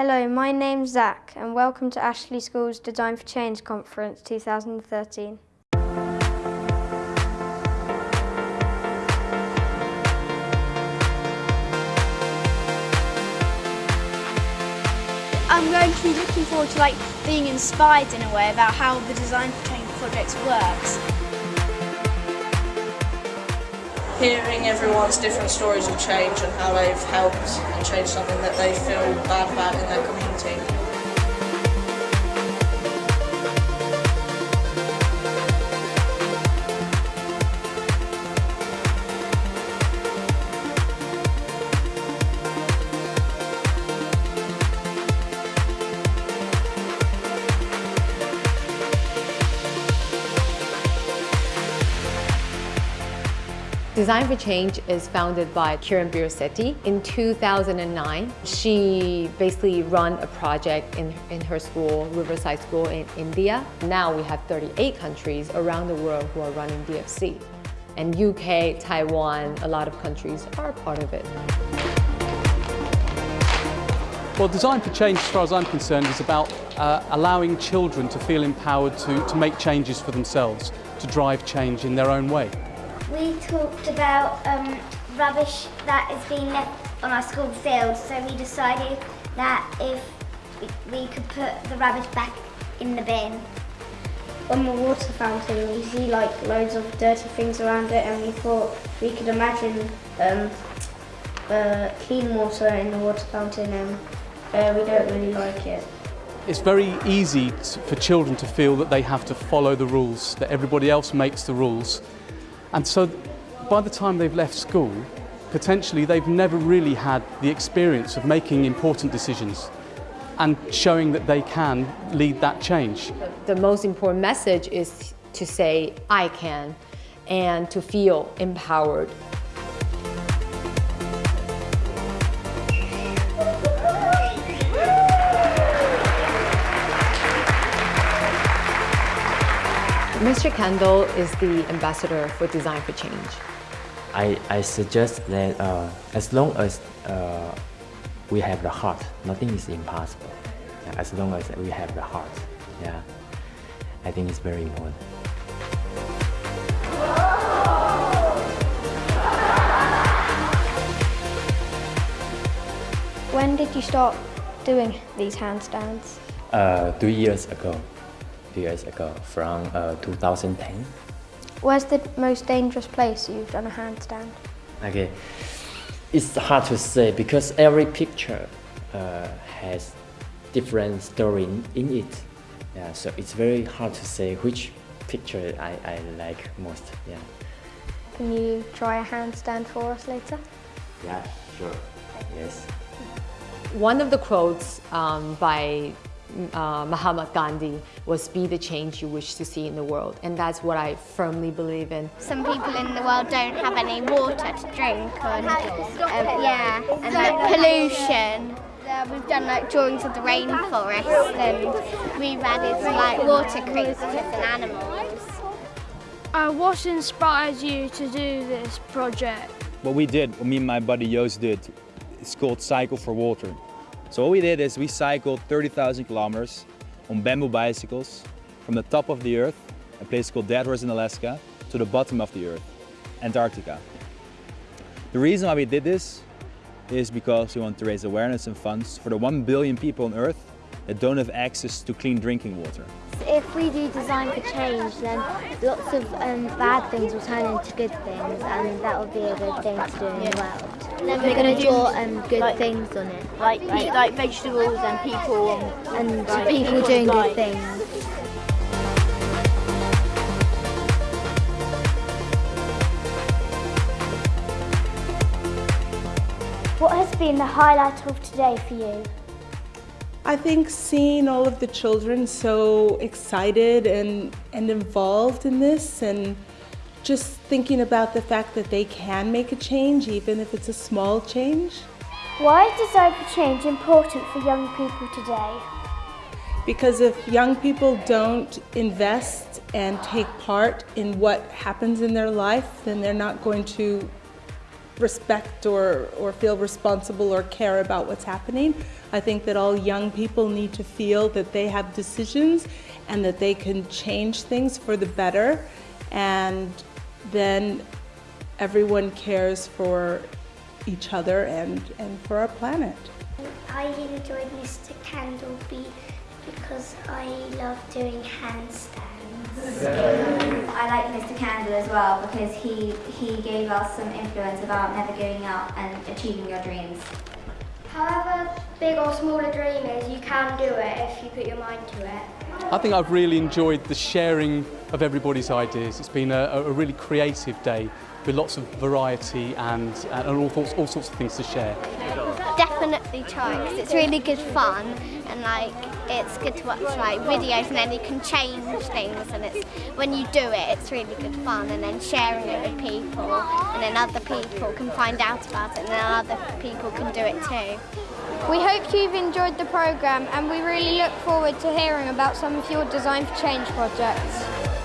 Hello, my name's Zach and welcome to Ashley School's Design for Change Conference 2013. I'm going to be looking forward to like being inspired in a way about how the Design for Change project works. Hearing everyone's different stories of change and how they've helped and changed something that they feel bad about in their community. Design for Change is founded by Kiran Bir Sethi. In 2009, she basically run a project in, in her school, Riverside School in India. Now we have 38 countries around the world who are running DFC. And UK, Taiwan, a lot of countries are part of it. Well, Design for Change, as far as I'm concerned, is about uh, allowing children to feel empowered to, to make changes for themselves, to drive change in their own way. We talked about um, rubbish that is being left on our school field, so we decided that if we, we could put the rubbish back in the bin. On the water fountain we see like loads of dirty things around it and we thought we could imagine um, uh, clean water in the water fountain and uh, we don't really like it. It's very easy for children to feel that they have to follow the rules, that everybody else makes the rules and so by the time they've left school, potentially they've never really had the experience of making important decisions and showing that they can lead that change. The most important message is to say, I can, and to feel empowered. Mr. Kendall is the ambassador for Design for Change. I, I suggest that uh, as long as uh, we have the heart, nothing is impossible. As long as we have the heart, yeah, I think it's very important. When did you start doing these handstands? Uh, three years ago years ago, from uh, 2010. Where's the most dangerous place you've done a handstand? Okay, it's hard to say because every picture uh, has different story in it. Yeah, so it's very hard to say which picture I, I like most. Yeah. Can you try a handstand for us later? Yeah, sure. Yes. One of the quotes um, by uh, Mahatma Gandhi was be the change you wish to see in the world. And that's what I firmly believe in. Some people in the world don't have any water to drink and, um, yeah, and like pollution. Uh, we've done like drawings of the rainforest and we've added like water creatures and animals. Uh, what inspired you to do this project? What we did, what me and my buddy Joost did, it's called Cycle for Water. So what we did is we cycled 30,000 kilometers on bamboo bicycles from the top of the earth, a place called Deadhorse in Alaska, to the bottom of the earth, Antarctica. The reason why we did this is because we want to raise awareness and funds for the 1 billion people on earth that don't have access to clean drinking water. If we do design for change, then lots of um, bad things will turn into good things, and that will be a good thing to do in the world. And then we're going to draw um, good like, things on it. Like, like, like vegetables and people. And, and like, people doing good things. What has been the highlight of today for you? I think seeing all of the children so excited and, and involved in this and just thinking about the fact that they can make a change even if it's a small change. Why is Design for Change important for young people today? Because if young people don't invest and take part in what happens in their life, then they're not going to respect or, or feel responsible or care about what's happening. I think that all young people need to feel that they have decisions and that they can change things for the better and then everyone cares for each other and, and for our planet. I enjoyed Mr. Candleby because I love doing handstands. I like Mr. Candle as well because he, he gave us some influence about never giving up and achieving your dreams. However big or small a dream is, you can do it if you put your mind to it. I think I've really enjoyed the sharing of everybody's ideas. It's been a, a really creative day with lots of variety and, and all, sorts, all sorts of things to share. Definitely try because it's really good fun and like it's good to watch like videos and then you can change things and it's when you do it it's really good fun and then sharing it with people and then other people can find out about it and then other people can do it too. We hope you've enjoyed the programme and we really look forward to hearing about some of your Design for Change projects.